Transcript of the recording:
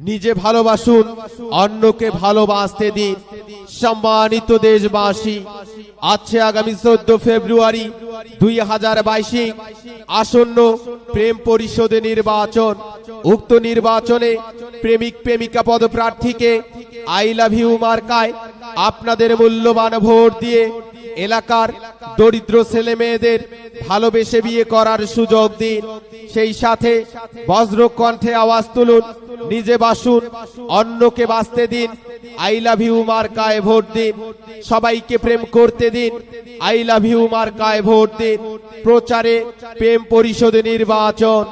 নিজে ভালোবাসুন, অন্যকে ভালোবাসতে দিন। সম্মানিত দেশবাসী আছে আগামী চোদ্দ ফেব্রুয়ারি দুই হাজার বাইশে আসন্ন প্রেম পরিষদে নির্বাচন। উক্ত নির্বাচনে প্রেমিক প্রেমিকা পদপ্রার্থীকে আই লাভ ইউ মার্কায় আপনাদের মূল্যবান ভোট দিয়ে এলাকার দরিদ্র ছেলে মেয়েদের ভালোবেসে বিয়ে করার সুযোগ দিন। সেই সাথে বজ্র কণ্ঠে আওয়াজ তুলুন। নিজে বাসুন, অন্যকে বাঁচতে দিন। আই লাভ ইউ মার্কায় ভোট দিন। সবাইকে প্রেম করতে দিন। আই লাভ ইউ মার্কায় ভোট দিন। প্রচারে, প্রেম পরিষদে নির্বাচন।